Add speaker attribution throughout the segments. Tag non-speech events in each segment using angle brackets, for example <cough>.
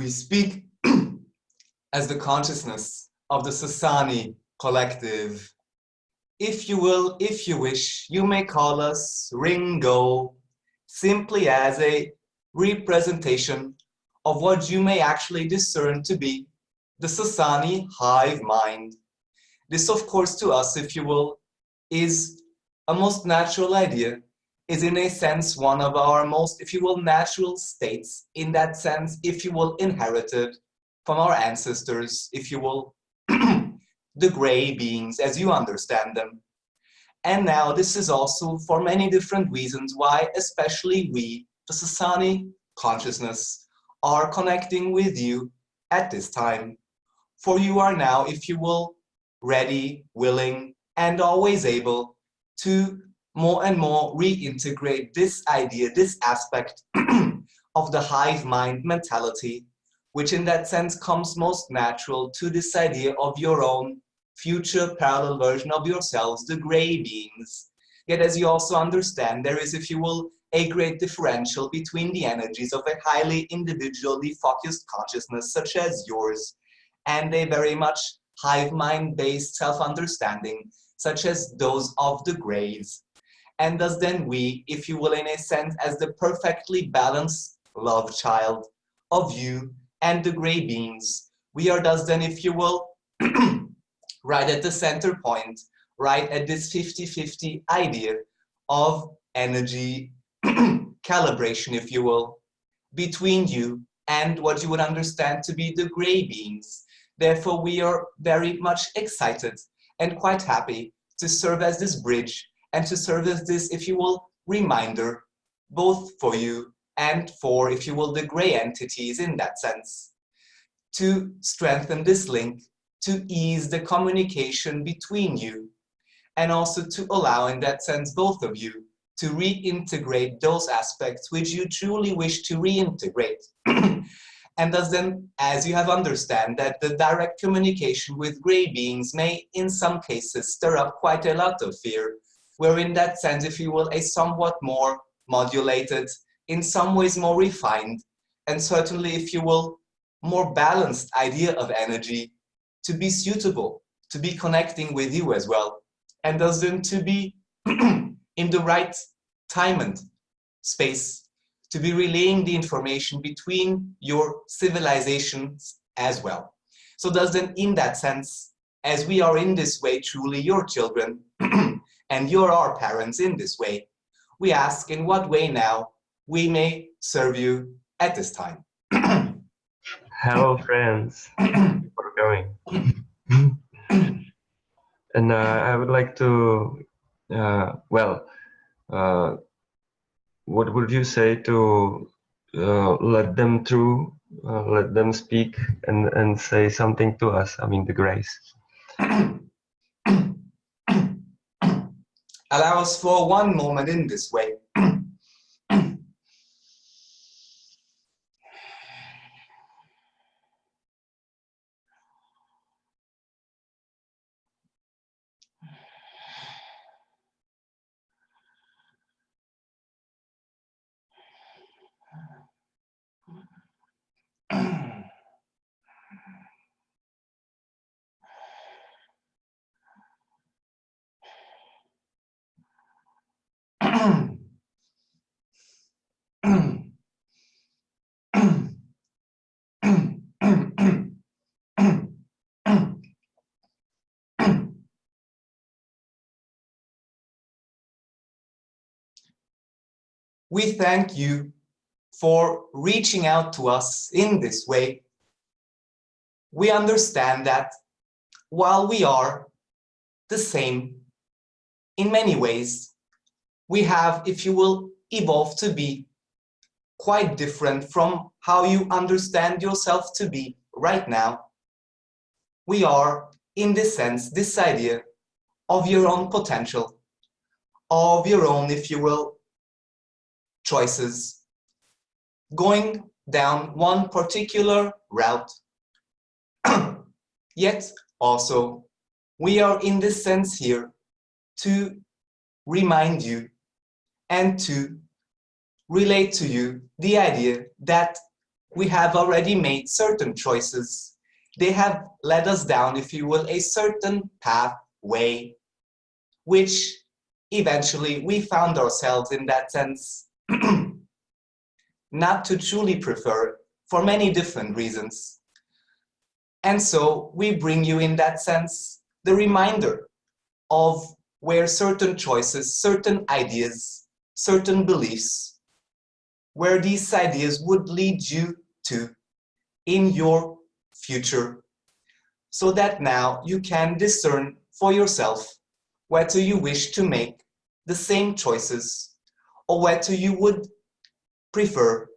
Speaker 1: We speak <clears throat> as the consciousness of the Sasani collective. If you will, if you wish, you may call us Ringo, simply as a representation of what you may actually discern to be the Sasani hive mind. This, of course, to us, if you will, is a most natural idea, is in a sense one of our most, if you will, natural states, in that sense, if you will, inherited from our ancestors, if you will, <clears throat> the gray beings as you understand them. And now this is also for many different reasons why especially we, the Sasani consciousness, are connecting with you at this time. For you are now, if you will, ready, willing, and always able to more and more reintegrate this idea, this aspect <clears throat> of the hive mind mentality, which in that sense comes most natural to this idea of your own future parallel version of yourselves, the gray beings. Yet as you also understand, there is, if you will, a great differential between the energies of a highly individually focused consciousness such as yours and a very much hive mind based self-understanding such as those of the grays. And thus then we, if you will in a sense, as the perfectly balanced love child of you and the gray beings, we are thus then, if you will, <clears throat> right at the center point, right at this 50-50 idea of energy <clears throat> calibration, if you will, between you and what you would understand to be the gray beings. Therefore, we are very much excited and quite happy to serve as this bridge and to serve as this, if you will, reminder, both for you and for, if you will, the gray entities in that sense, to strengthen this link, to ease the communication between you, and also to allow, in that sense, both of you to reintegrate those aspects which you truly wish to reintegrate. <clears throat> and thus then, as you have understand that the direct communication with gray beings may, in some cases, stir up quite a lot of fear, where in that sense, if you will, a somewhat more modulated, in some ways more refined, and certainly, if you will, more balanced idea of energy to be suitable, to be connecting with you as well, and thus then to be <clears throat> in the right time and space to be relaying the information between your civilizations as well. So thus then in that sense, as we are in this way truly your children, <clears throat> and you're our parents in this way, we ask in what way now we may serve you at this time. <clears throat>
Speaker 2: Hello friends, <clears throat> for going. and uh, I would like to uh, well, uh, what would you say to uh, let them through, uh, let them speak and, and say something to us, I mean the grays? <clears throat>
Speaker 1: Allow us for one moment in this way. We thank you for reaching out to us in this way. We understand that while we are the same in many ways, we have, if you will, evolved to be quite different from how you understand yourself to be right now. We are, in this sense, this idea of your own potential, of your own, if you will, choices, going down one particular route. <clears throat> Yet also, we are in this sense here to remind you and to relate to you the idea that we have already made certain choices. They have led us down, if you will, a certain pathway, which eventually we found ourselves in that sense <clears throat> not to truly prefer for many different reasons. And so we bring you in that sense the reminder of where certain choices, certain ideas, certain beliefs, where these ideas would lead you to in your future so that now you can discern for yourself whether you wish to make the same choices or whether you would prefer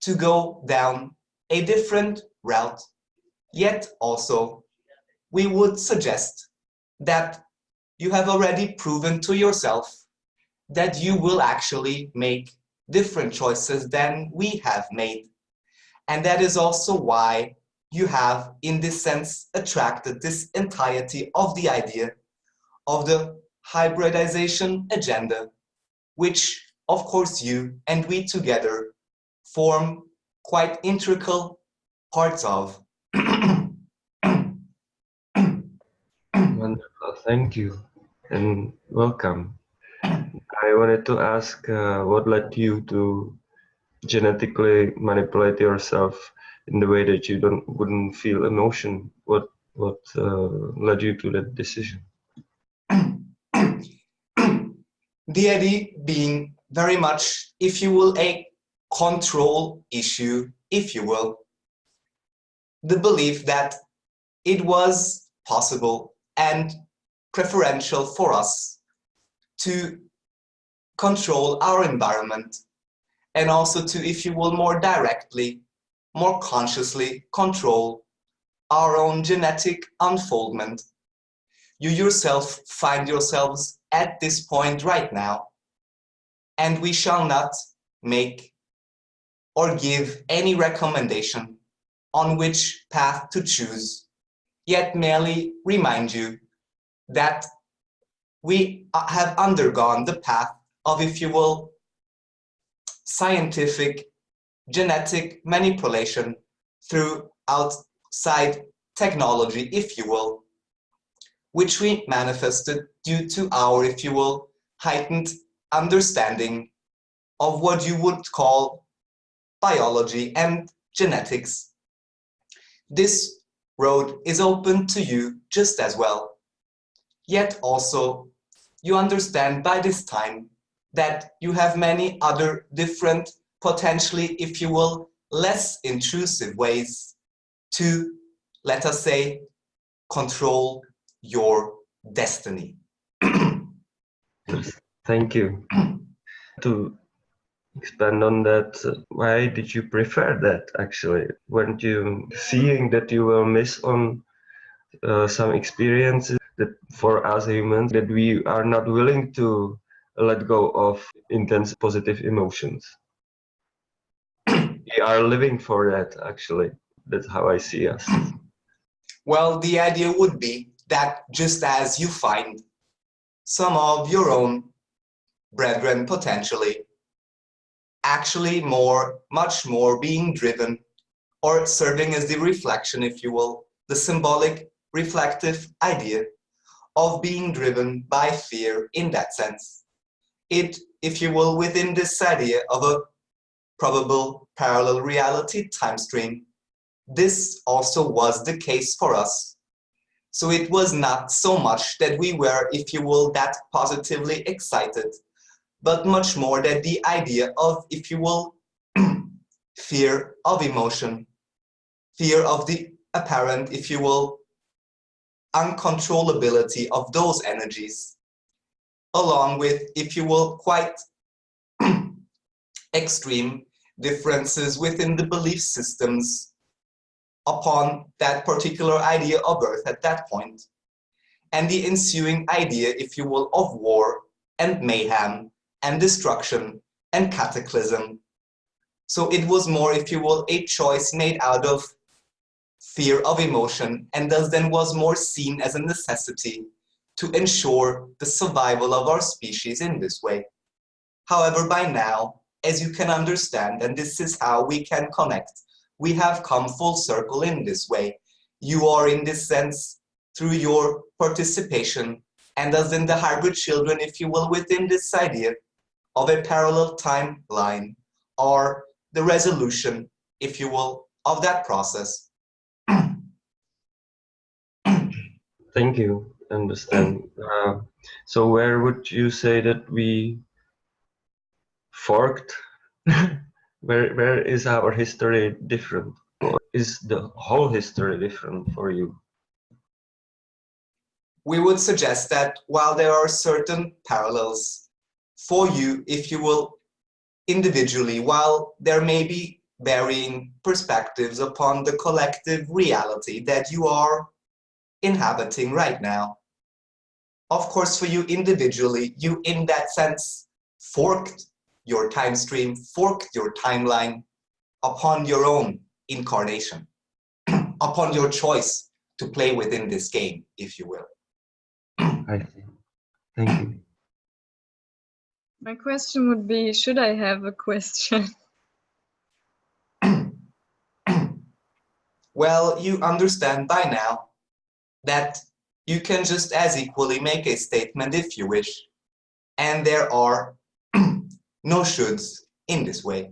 Speaker 1: to go down a different route. Yet also, we would suggest that you have already proven to yourself that you will actually make different choices than we have made. And that is also why you have, in this sense, attracted this entirety of the idea of the hybridization agenda, which, of course, you and we together form quite integral parts of. <clears throat>
Speaker 2: Wonderful, thank you and welcome. I wanted to ask uh, what led you to genetically manipulate yourself in the way that you don't wouldn't feel emotion. What what uh, led you to that decision? <clears throat>
Speaker 1: the idea being very much, if you will, a control issue, if you will. The belief that it was possible and preferential for us to control our environment and also to, if you will, more directly, more consciously control our own genetic unfoldment. You yourself find yourselves at this point right now, and we shall not make or give any recommendation on which path to choose, yet merely remind you that we have undergone the path of, if you will, scientific genetic manipulation through outside technology, if you will, which we manifested due to our, if you will, heightened understanding of what you would call biology and genetics. This road is open to you just as well. Yet also, you understand by this time that you have many other different, potentially, if you will, less intrusive ways to, let us say, control your destiny. <clears throat> <laughs>
Speaker 2: Thank you. to expand on that, why did you prefer that actually? Weren't you seeing that you will miss on uh, some experiences that for us humans that we are not willing to let go of intense positive emotions? we are living for that actually. That's how I see us.
Speaker 1: Well, the idea would be that just as you find some of your own brethren potentially actually more, much more being driven or serving as the reflection, if you will, the symbolic reflective idea of being driven by fear in that sense. It, if you will, within this idea of a probable parallel reality time stream, this also was the case for us. So it was not so much that we were, if you will, that positively excited but much more that the idea of, if you will, <clears throat> fear of emotion, fear of the apparent, if you will, uncontrollability of those energies, along with, if you will, quite <clears throat> extreme differences within the belief systems upon that particular idea of earth at that point, and the ensuing idea, if you will, of war and mayhem and destruction and cataclysm. So it was more, if you will, a choice made out of fear of emotion and thus then was more seen as a necessity to ensure the survival of our species in this way. However, by now, as you can understand, and this is how we can connect we have come full circle in this way. You are in this sense through your participation and as in the hybrid children, if you will, within this idea of a parallel timeline or the resolution, if you will, of that process. <clears throat>
Speaker 2: Thank you. Understand. <clears throat> Uh, so where would you say that we forked? <laughs> where where is our history different? Or is the whole history different for you?
Speaker 1: We would suggest that while there are certain parallels for you, if you will, individually, while there may be varying perspectives upon the collective reality that you are inhabiting right now. Of course, for you individually, you in that sense forked your time stream, forked your timeline upon your own incarnation, <clears throat> upon your choice to play within this game, if you will. <clears throat>
Speaker 2: I see. Thank you.
Speaker 3: My question would be, should I have a question? <laughs>
Speaker 1: well, you understand by now that you can just as equally make a statement if you wish, and there are <clears throat> no shoulds in this way.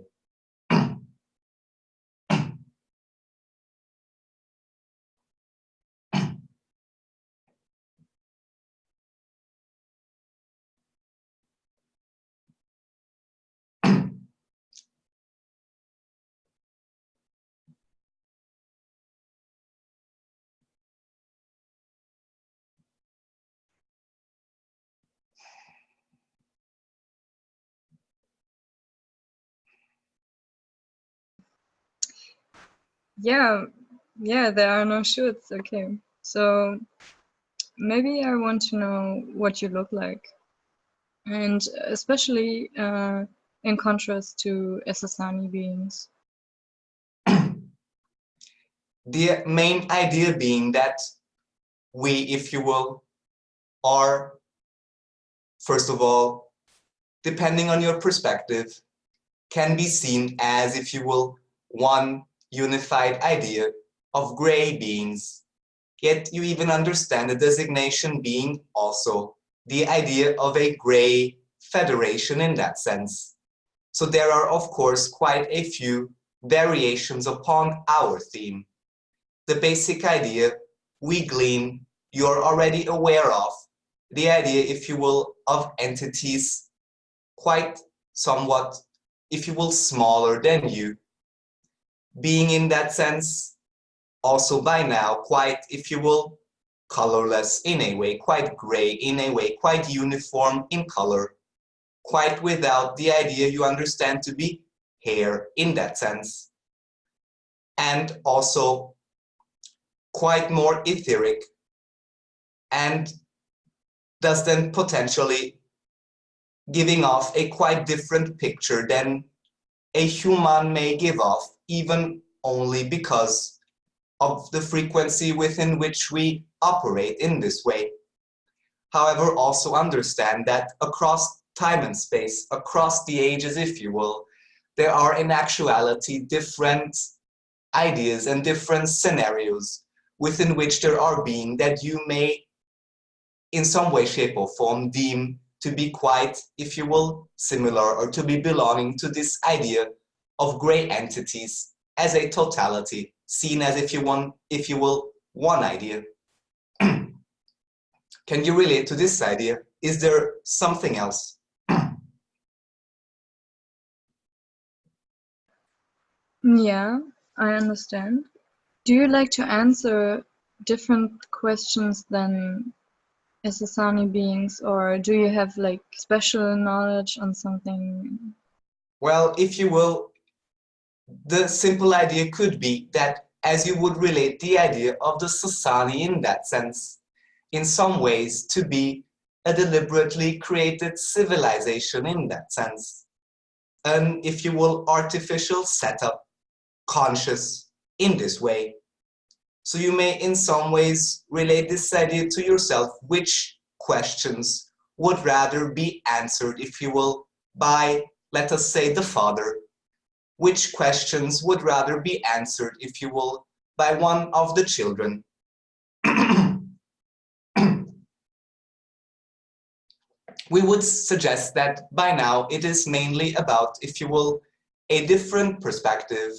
Speaker 3: Yeah, yeah, there are no shoots. Okay, so maybe I want to know what you look like, and especially uh, in contrast to Essassani beings. <coughs>
Speaker 1: the main idea being that we, if you will, are, first of all, depending on your perspective, can be seen as, if you will, one unified idea of gray beings. Yet you even understand the designation being also the idea of a gray federation in that sense. So there are, of course, quite a few variations upon our theme. The basic idea we glean, you're already aware of, the idea, if you will, of entities quite somewhat, if you will, smaller than you, being in that sense also by now quite, if you will, colorless in a way, quite gray in a way, quite uniform in color, quite without the idea you understand to be hair in that sense. And also quite more etheric and thus then potentially giving off a quite different picture than a human may give off even only because of the frequency within which we operate in this way. However, also understand that across time and space, across the ages, if you will, there are in actuality different ideas and different scenarios within which there are being that you may in some way, shape or form deem to be quite, if you will, similar or to be belonging to this idea of gray entities as a totality, seen as if you want, if you will, one idea. <clears throat> Can you relate to this idea? Is there something else? <clears throat>
Speaker 3: yeah, I understand. Do you like to answer different questions than Essassani beings or do you have like special knowledge on something?
Speaker 1: Well, if you will, the simple idea could be that as you would relate the idea of the Sasani in that sense, in some ways to be a deliberately created civilization in that sense. An, if you will, artificial setup, conscious in this way. So you may in some ways relate this idea to yourself, which questions would rather be answered, if you will, by, let us say, the father which questions would rather be answered, if you will, by one of the children. <clears throat> we would suggest that by now it is mainly about, if you will, a different perspective.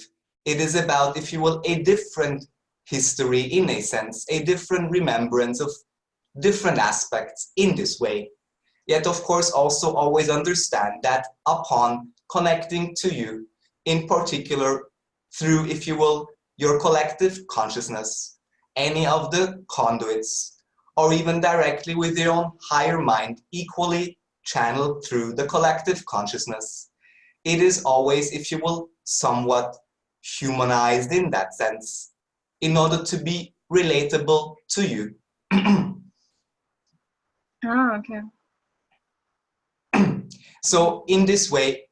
Speaker 1: It is about, if you will, a different history in a sense, a different remembrance of different aspects in this way. Yet, of course, also always understand that upon connecting to you, in particular through, if you will, your collective consciousness, any of the conduits, or even directly with your own higher mind, equally channeled through the collective consciousness. It is always, if you will, somewhat humanized in that sense, in order to be relatable to you.
Speaker 3: oh, <clears throat> okay. <clears throat>
Speaker 1: so in this way,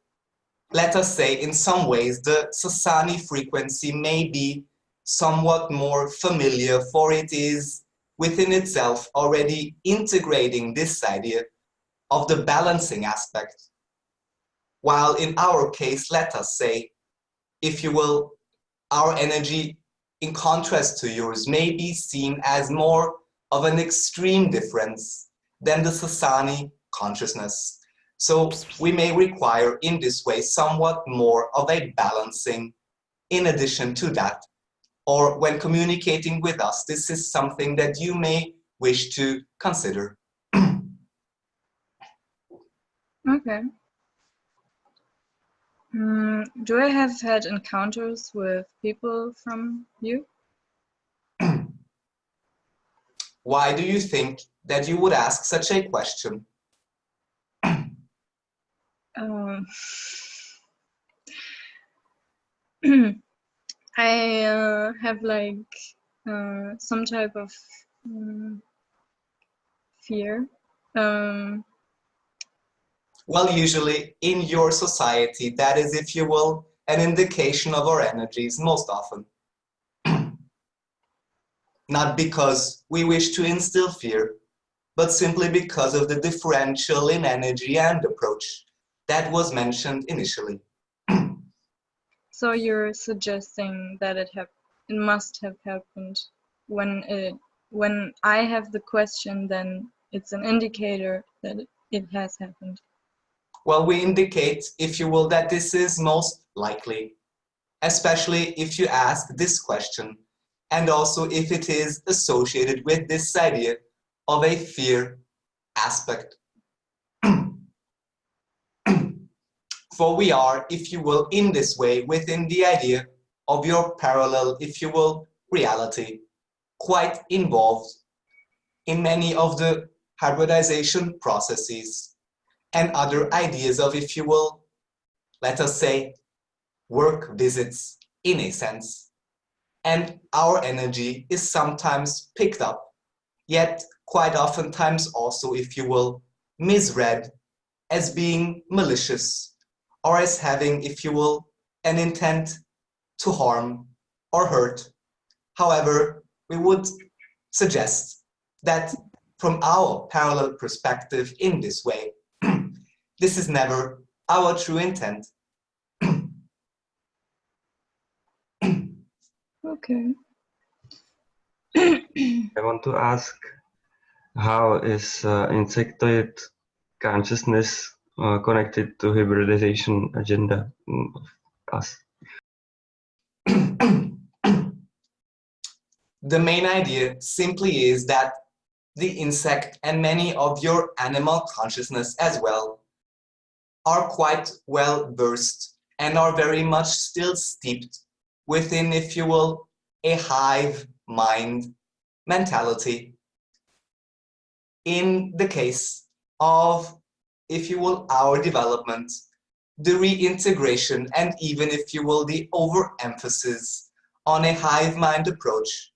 Speaker 1: let us say in some ways the Sasani frequency may be somewhat more familiar for it is within itself already integrating this idea of the balancing aspect. While in our case, let us say, if you will, our energy in contrast to yours may be seen as more of an extreme difference than the Sasani consciousness. So we may require in this way somewhat more of a balancing in addition to that. Or when communicating with us, this is something that you may wish to consider. <clears throat>
Speaker 3: okay. Mm, do I have had encounters with people from you? <clears throat>
Speaker 1: Why do you think that you would ask such a question?
Speaker 3: Um, <clears throat> I uh, have like uh, some type of um, fear. Um,
Speaker 1: well, usually in your society, that is, if you will, an indication of our energies most often. <clears throat> Not because we wish to instill fear, but simply because of the differential in energy and approach that was mentioned initially. <clears throat>
Speaker 3: so you're suggesting that it have it must have happened when it when I have the question, then it's an indicator that it has happened.
Speaker 1: Well, we indicate, if you will, that this is most likely, especially if you ask this question, and also if it is associated with this idea of a fear aspect. For we are, if you will, in this way, within the idea of your parallel, if you will, reality, quite involved in many of the hybridization processes and other ideas of, if you will, let us say, work visits in a sense. And our energy is sometimes picked up, yet quite oftentimes also, if you will, misread as being malicious or as having, if you will, an intent to harm or hurt. However, we would suggest that from our parallel perspective in this way, <clears throat> this is never our true intent. <clears throat>
Speaker 3: okay. <clears throat>
Speaker 2: I want to ask, how is uh, insectoid consciousness uh, connected to hybridization agenda of us?
Speaker 1: the main idea simply is that the insect and many of your animal consciousness as well are quite well versed and are very much still steeped within, if you will, a hive mind mentality. In the case of if you will, our development, the reintegration, and even, if you will, the overemphasis on a hive mind approach,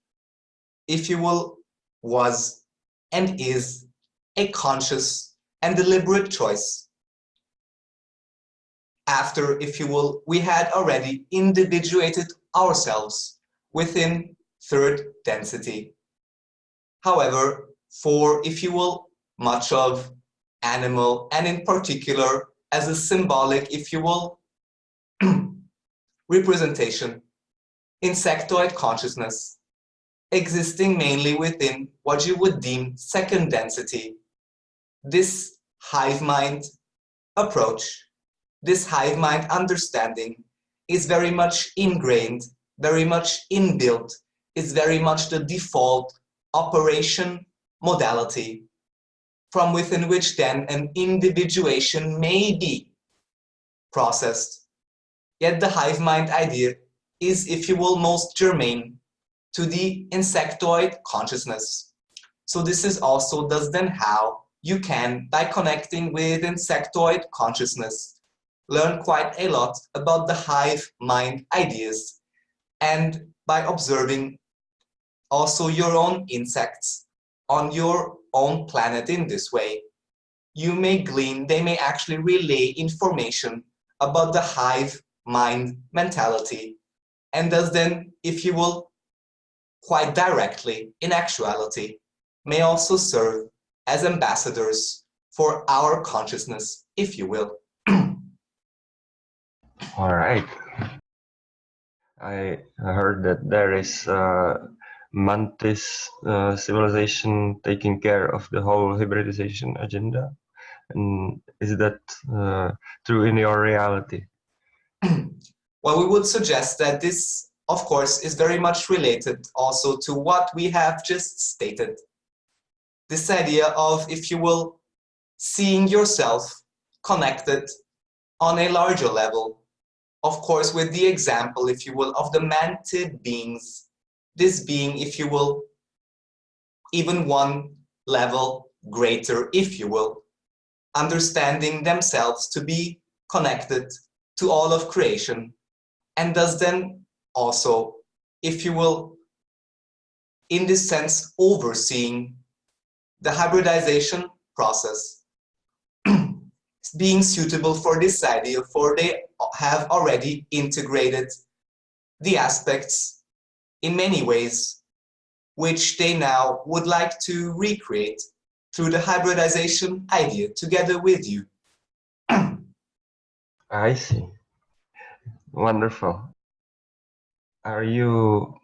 Speaker 1: if you will, was and is a conscious and deliberate choice. After, if you will, we had already individuated ourselves within third density. However, for, if you will, much of animal, and in particular as a symbolic, if you will, <clears throat> representation, insectoid consciousness, existing mainly within what you would deem second density. This hive mind approach, this hive mind understanding is very much ingrained, very much inbuilt, is very much the default operation modality from within which then an individuation may be processed. Yet the hive mind idea is, if you will, most germane to the insectoid consciousness. So this is also thus then how you can, by connecting with insectoid consciousness, learn quite a lot about the hive mind ideas and by observing also your own insects on your own planet in this way. You may glean, they may actually relay information about the hive mind mentality and thus then, if you will, quite directly, in actuality, may also serve as ambassadors for our consciousness, if you will. <clears throat>
Speaker 2: All right. I heard that there is a mantis uh, civilization taking care of the whole hybridization agenda. And is that uh, true in your reality? <clears throat>
Speaker 1: well, we would suggest that this, of course, is very much related also to what we have just stated. This idea of, if you will, seeing yourself connected on a larger level. Of course, with the example, if you will, of the mantid beings, this being, if you will, even one level greater, if you will, understanding themselves to be connected to all of creation and thus then also, if you will, in this sense, overseeing the hybridization process <clears throat> being suitable for this idea, for they have already integrated the aspects in many ways, which they now would like to recreate through the hybridization idea together with you. <clears throat>
Speaker 2: I see. Wonderful. Are you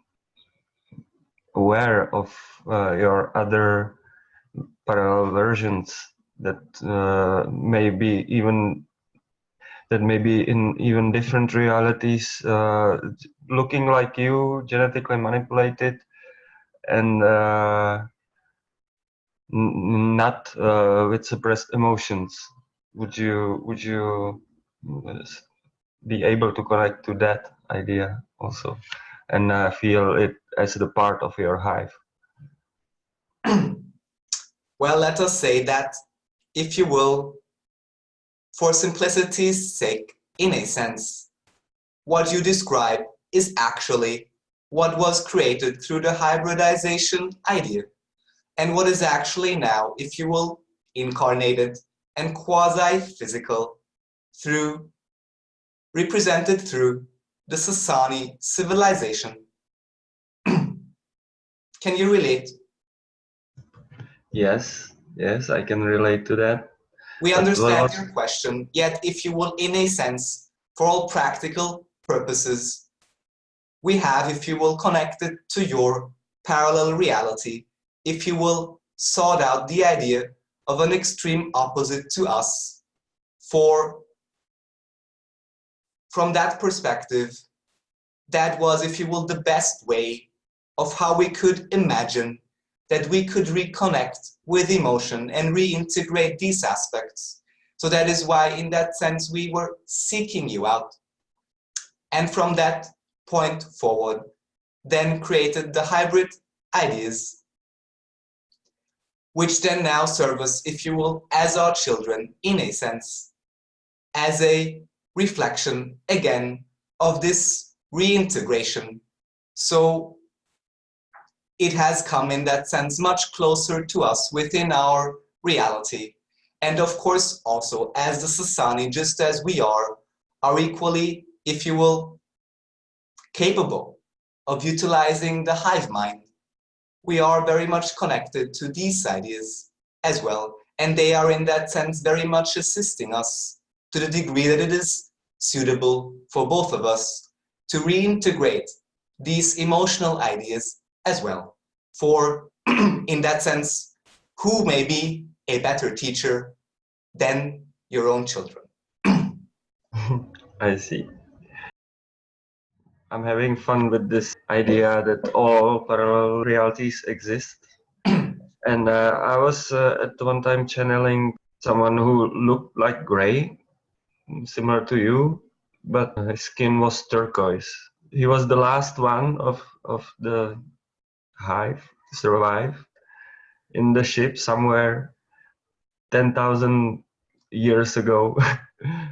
Speaker 2: aware of uh, your other parallel versions that uh, may be even that may be in even different realities, uh, looking like you, genetically manipulated, and uh, not uh, with suppressed emotions. Would you would you be able to connect to that idea also and uh, feel it as the part of your hive? <clears throat>
Speaker 1: well, let us say that, if you will, for simplicity's sake, in a sense, what you describe is actually what was created through the hybridization idea and what is actually now, if you will, incarnated and quasi-physical through represented through the Sasani civilization. <clears throat> can you relate?
Speaker 2: Yes, yes, I can relate to that.
Speaker 1: We understand your question, yet if you will, in a sense, for all practical purposes, we have, if you will, connected to your parallel reality, if you will, sought out the idea of an extreme opposite to us for from that perspective, that was, if you will, the best way of how we could imagine that we could reconnect with emotion and reintegrate these aspects. So that is why, in that sense, we were seeking you out. And from that point forward, then created the hybrid ideas, which then now serve us, if you will, as our children, in a sense, as a reflection again of this reintegration. So it has come in that sense much closer to us within our reality. And of course, also as the Sasani, just as we are, are equally, if you will, capable of utilizing the hive mind. We are very much connected to these ideas as well. And they are in that sense very much assisting us to the degree that it is suitable for both of us to reintegrate these emotional ideas as well. For, <clears throat> in that sense, who may be a better teacher than your own children? <clears throat>
Speaker 2: I see. I'm having fun with this idea that all parallel realities exist. <clears throat> and uh, I was uh, at one time channeling someone who looked like gray, similar to you, but his skin was turquoise. He was the last one of, of the hive survive in the ship somewhere 10,000 years ago.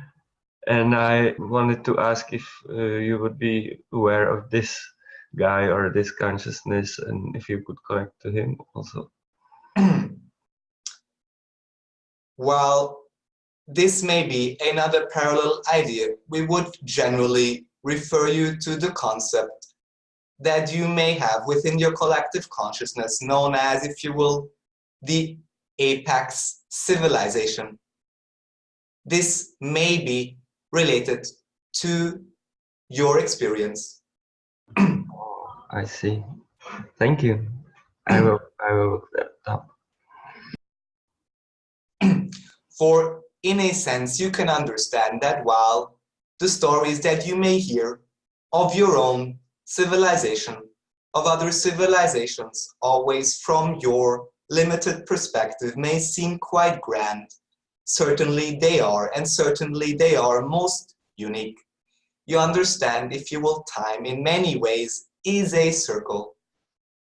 Speaker 2: <laughs> and I wanted to ask if uh, you would be aware of this guy or this consciousness and if you could connect to him also. <clears throat>
Speaker 1: well, this may be another parallel idea, we would generally refer you to the concept that you may have within your collective consciousness known as, if you will, the apex civilization. This may be related to your experience. <clears throat>
Speaker 2: I see. Thank you. I will I will look that up. <clears throat>
Speaker 1: For in a sense, you can understand that while the stories that you may hear of your own civilization, of other civilizations, always from your limited perspective may seem quite grand, certainly they are, and certainly they are most unique. You understand, if you will, time in many ways is a circle.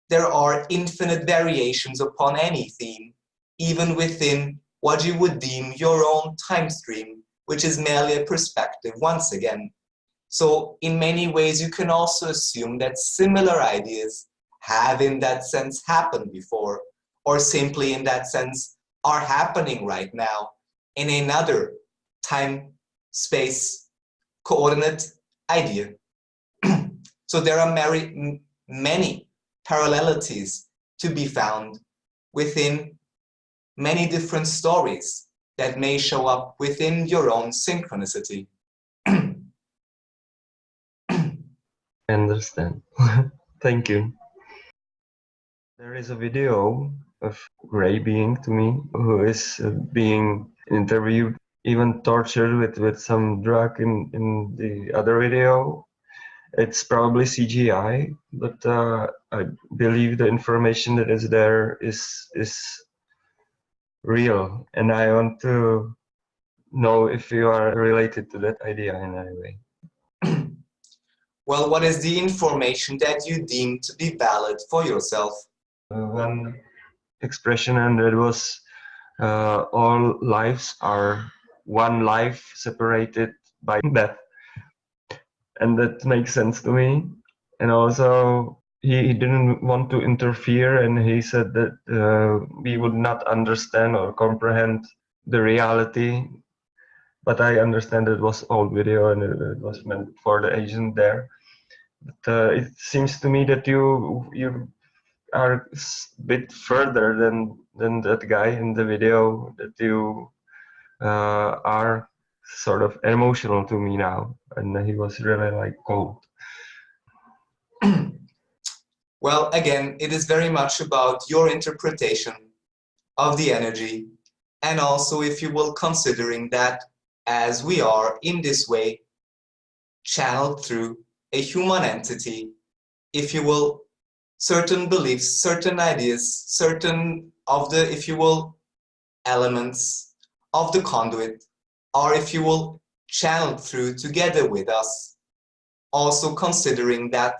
Speaker 1: There are infinite variations upon any theme, even within what you would deem your own time stream, which is merely a perspective once again. So in many ways, you can also assume that similar ideas have in that sense happened before, or simply in that sense are happening right now in another time space coordinate idea. <clears throat> so there are many, many parallelities to be found within many different stories that may show up within your own synchronicity.
Speaker 2: Understand. <laughs> Thank you. There is a video of Gray being to me who is uh, being interviewed, even tortured with, with some drug in, in the other video. It's probably CGI, but uh, I believe the information that is there is is real, and I want to know if you are related to that idea in any way.
Speaker 1: Well, what is the information that you deem to be valid for yourself?
Speaker 2: Uh, one expression, and it was uh, all lives are one life separated by death. And that makes sense to me. And also, he, he didn't want to interfere, and he said that uh, we would not understand or comprehend the reality. But I understand it was old video and it, was meant for the agent there. But uh, it seems to me that you you are a bit further than than that guy in the video that you uh, are sort of emotional to me now. And he was really like cold. <clears throat>
Speaker 1: Well again it is very much about your interpretation of the energy. And also if you will considering that as we are in this way channeled through a human entity if you will certain beliefs, certain ideas, certain of the, if you will, elements of the conduit are, if you will, channeled through together with us. Also considering that,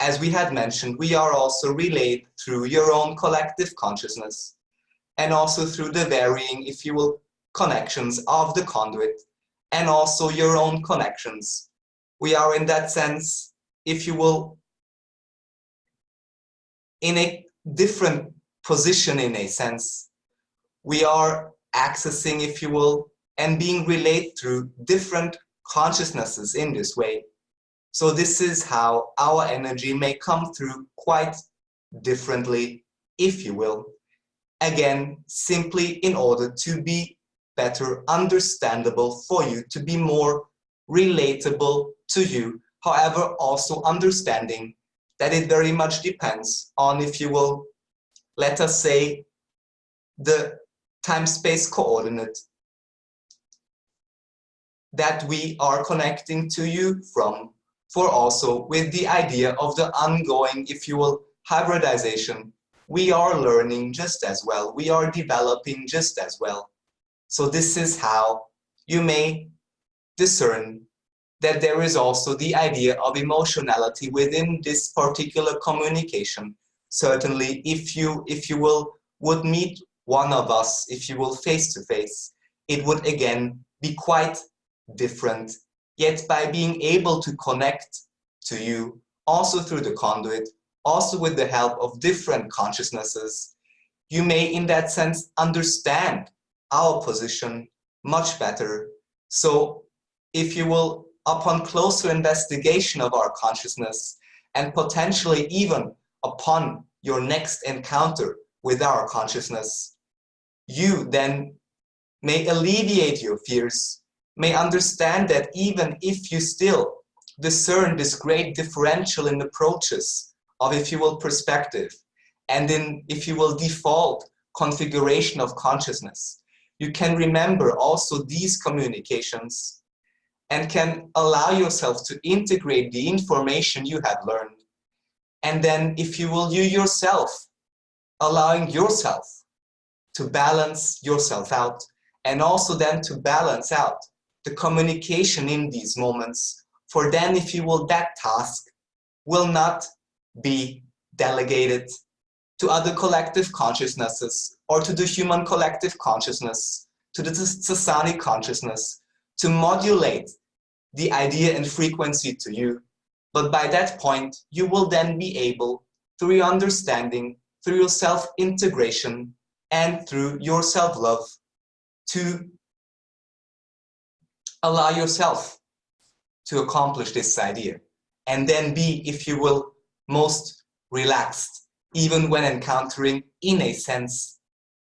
Speaker 1: as we had mentioned, we are also relayed through your own collective consciousness and also through the varying, if you will, connections of the conduit and also your own connections. We are in that sense, if you will, in a different position in a sense. We are accessing, if you will, and being relayed through different consciousnesses in this way. So this is how our energy may come through quite differently, if you will. Again, simply in order to be better understandable for you, to be more relatable to you, However, also understanding that it very much depends on, if you will, let us say, the time-space coordinate that we are connecting to you from, for also with the idea of the ongoing, if you will, hybridization, we are learning just as well. We are developing just as well. So this is how you may discern that there is also the idea of emotionality within this particular communication. Certainly, if you, if you will, would meet one of us, if you will face to face, it would again be quite different. Yet by being able to connect to you, also through the conduit, also with the help of different consciousnesses, you may in that sense understand our position much better. So if you will, upon closer investigation of our consciousness and potentially even upon your next encounter with our consciousness, you then may alleviate your fears, may understand that even if you still discern this great differential in approaches of, if you will, perspective, and in, if you will, default configuration of consciousness, you can remember also these communications and can allow yourself to integrate the information you have learned. And then, if you will, you yourself, allowing yourself to balance yourself out and also then to balance out the communication in these moments. For then, if you will, that task will not be delegated to other collective consciousnesses or to the human collective consciousness, to the Sasani consciousness, to modulate the idea and frequency to you. But by that point, you will then be able, through your understanding, through your self-integration, and through your self-love, to allow yourself to accomplish this idea. And then be, if you will, most relaxed, even when encountering, in a sense,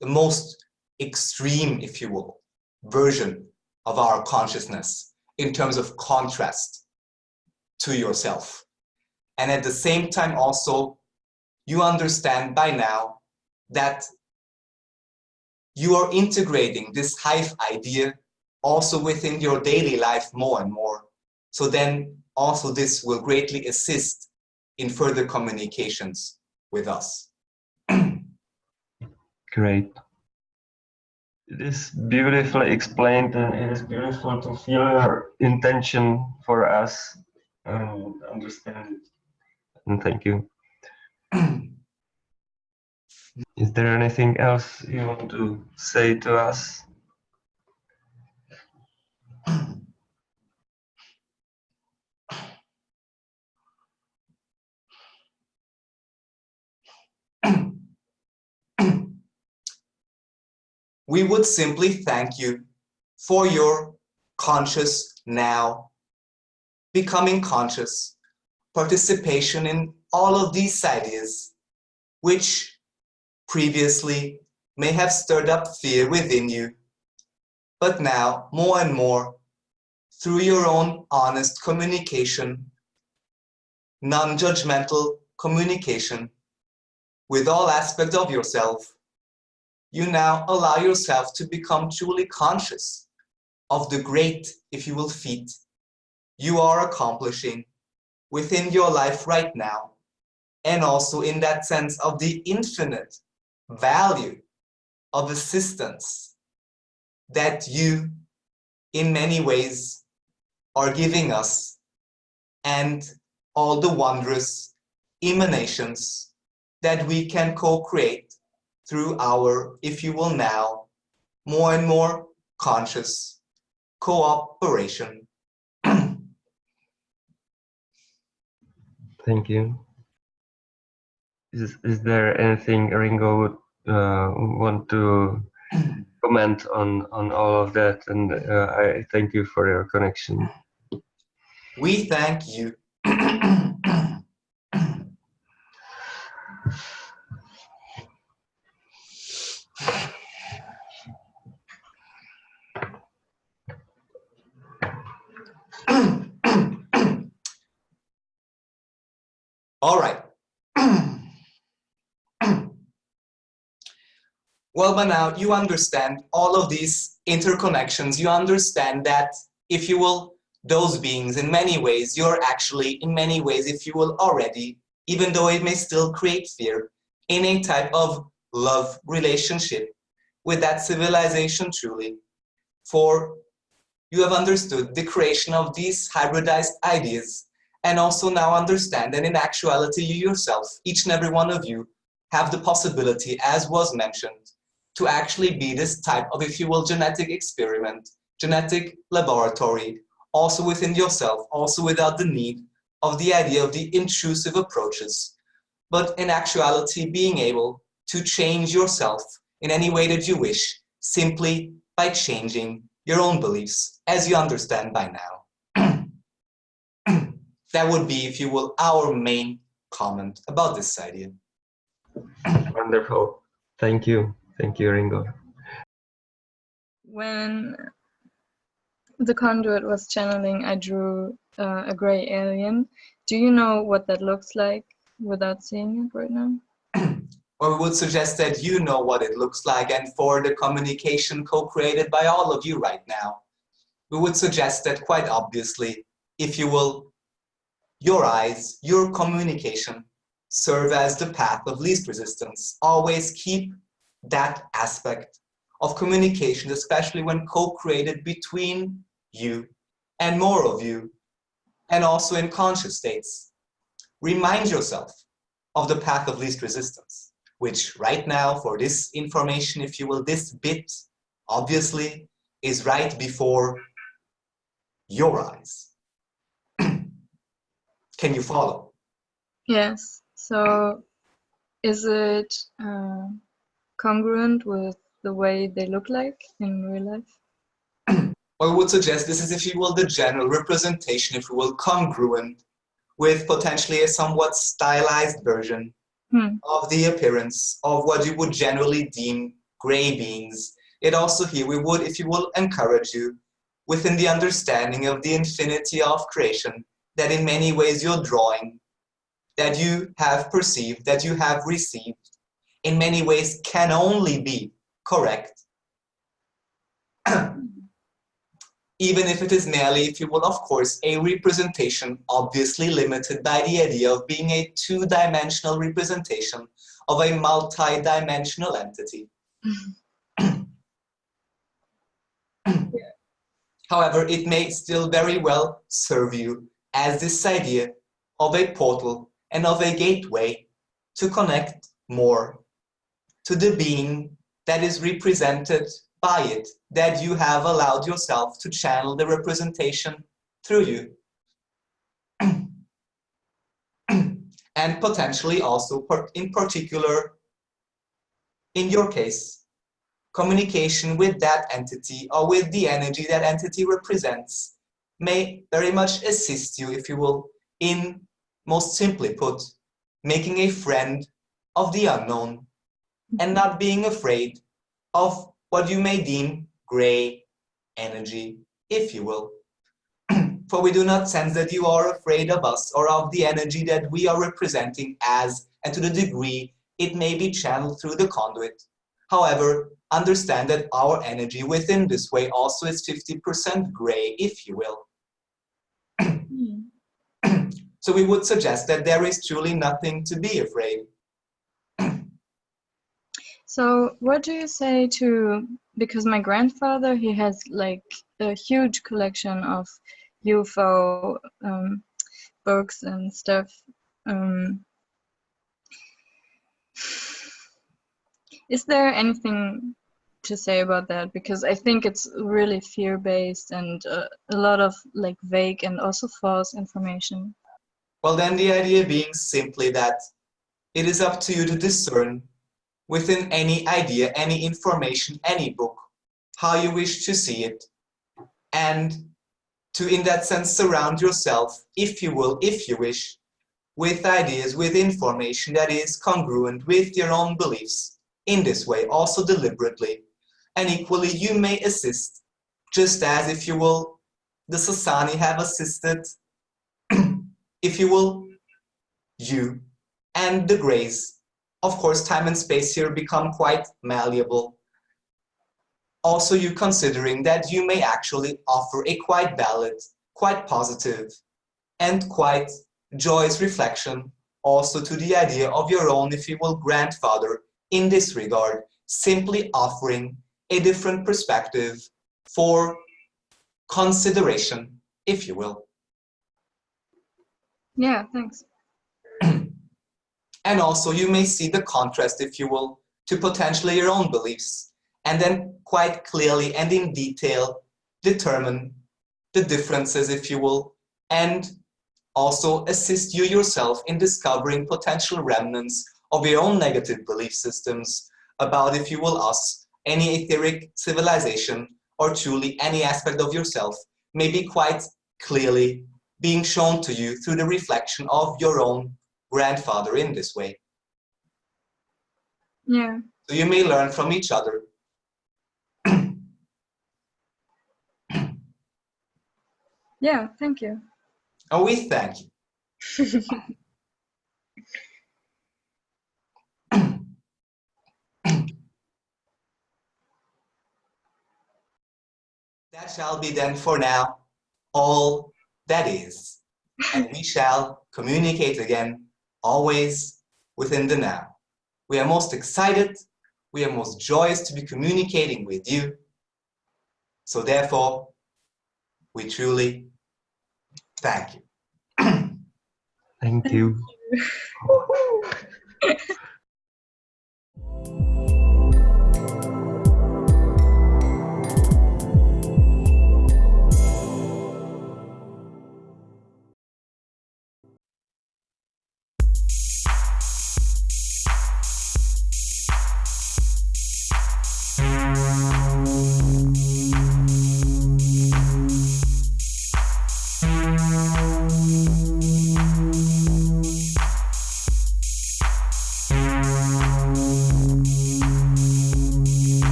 Speaker 1: the most extreme, if you will, version of our consciousness in terms of contrast to yourself. And at the same time also, you understand by now that you are integrating this hive idea also within your daily life more and more. So then also this will greatly assist in further communications with us. <clears throat>
Speaker 2: Great. It is beautifully explained and it is beautiful to feel your intention for us and understand it. And thank you. <clears throat> is there anything else you want to say to us?
Speaker 1: We would simply thank you for your conscious now, becoming conscious, participation in all of these ideas, which previously may have stirred up fear within you, but now more and more through your own honest communication, non-judgmental communication with all aspects of yourself, you now allow yourself to become truly conscious of the great, if you will, feat you are accomplishing within your life right now, and also in that sense of the infinite value of assistance that you, in many ways, are giving us, and all the wondrous emanations that we can co-create through our, if you will now, more and more conscious cooperation. <clears throat>
Speaker 2: Thank you. Is, is there anything Ringo would uh, want to <clears throat> comment on, on all of that? And uh, I thank you for your connection.
Speaker 1: We thank you. <clears throat> All right. Well, by now you understand all of these interconnections. You understand that, if you will, those beings in many ways, you're actually in many ways, if you will, already, even though it may still create fear, in a type of love relationship with that civilization truly. For you have understood the creation of these hybridized ideas and also now understand that in actuality you yourself, each and every one of you, have the possibility, as was mentioned, to actually be this type of, if you will, genetic experiment, genetic laboratory, also within yourself, also without the need of the idea of the intrusive approaches, but in actuality being able to change yourself in any way that you wish, simply by changing your own beliefs, as you understand by now. <clears throat> that would be, if you will, our main comment about this idea.
Speaker 2: Wonderful. Thank you. Thank you, Ringo.
Speaker 3: When the conduit was channeling, I drew uh, a gray alien. Do you know what that looks like without seeing it right now? <clears throat>
Speaker 1: or we would suggest that you know what it looks like and for the communication co-created by all of you right now, we would suggest that quite obviously, if you will, your eyes, your communication serve as the path of least resistance. Always keep that aspect of communication, especially when co-created between you and more of you, and also in conscious states. Remind yourself of the path of least resistance, which right now for this information, if you will, this bit, obviously, is right before your eyes. <clears throat> Can you follow?
Speaker 3: Yes. So is it uh, congruent with the way they look like in real life? <clears throat>
Speaker 1: I would suggest this is, if you will, the general representation, if you will, congruent with potentially a somewhat stylized version
Speaker 3: Hmm.
Speaker 1: of the appearance of what you would generally deem gray beings. It also here, we would, if you will, encourage you within the understanding of the infinity of creation that in many ways you're drawing, that you have perceived, that you have received, in many ways can only be correct <clears throat> even if it is merely, if you will, of course, a representation obviously limited by the idea of being a two-dimensional representation of a multi-dimensional entity. <clears throat> However, it may still very well serve you as this idea of a portal and of a gateway to connect more to the being that is represented by it that you have allowed yourself to channel the representation through you. <clears throat> and potentially also, in particular, in your case, communication with that entity or with the energy that entity represents may very much assist you, if you will, in, most simply put, making a friend of the unknown and not being afraid of what you may deem gray energy, if you will. <clears throat> For we do not sense that you are afraid of us or of the energy that we are representing as and to the degree it may be channeled through the conduit. However, understand that our energy within this way also is 50% gray, if you will. Hmm. <clears throat> so we would suggest that there is truly nothing to be afraid.
Speaker 3: So what do you say to, because my grandfather, he has like a huge collection of UFO um, books and stuff. Um, is there anything to say about that? Because I think it's really fear-based and uh, a lot of like vague and also false information.
Speaker 1: Well, then the idea being simply that it is up to you to discern within any idea, any information, any book, how you wish to see it, and to, in that sense, surround yourself, if you will, if you wish, with ideas, with information that is congruent with your own beliefs, in this way, also deliberately. And equally, you may assist, just as, if you will, the Sasani have assisted, <clears throat> if you will, you, and the grays. Of course, time and space here become quite malleable. Also, you considering that you may actually offer a quite valid, quite positive, and quite joyous reflection also to the idea of your own, if you will, grandfather in this regard, simply offering a different perspective for consideration, if you will.
Speaker 3: Yeah, thanks.
Speaker 1: And also you may see the contrast, if you will, to potentially your own beliefs, and then quite clearly and in detail determine the differences, if you will, and also assist you yourself in discovering potential remnants of your own negative belief systems about, if you will, us, any etheric civilization, or truly any aspect of yourself may be quite clearly being shown to you through the reflection of your own grandfather in this way.
Speaker 3: Yeah.
Speaker 1: So you may learn from each other. <clears throat>
Speaker 3: yeah, thank you.
Speaker 1: Oh, we thank you. <clears throat> that shall be then for now all that is. And we shall communicate again, always within the now. We are most excited, we are most joyous to be communicating with you. So therefore, we truly thank you. <clears throat>
Speaker 2: Thank you. <laughs>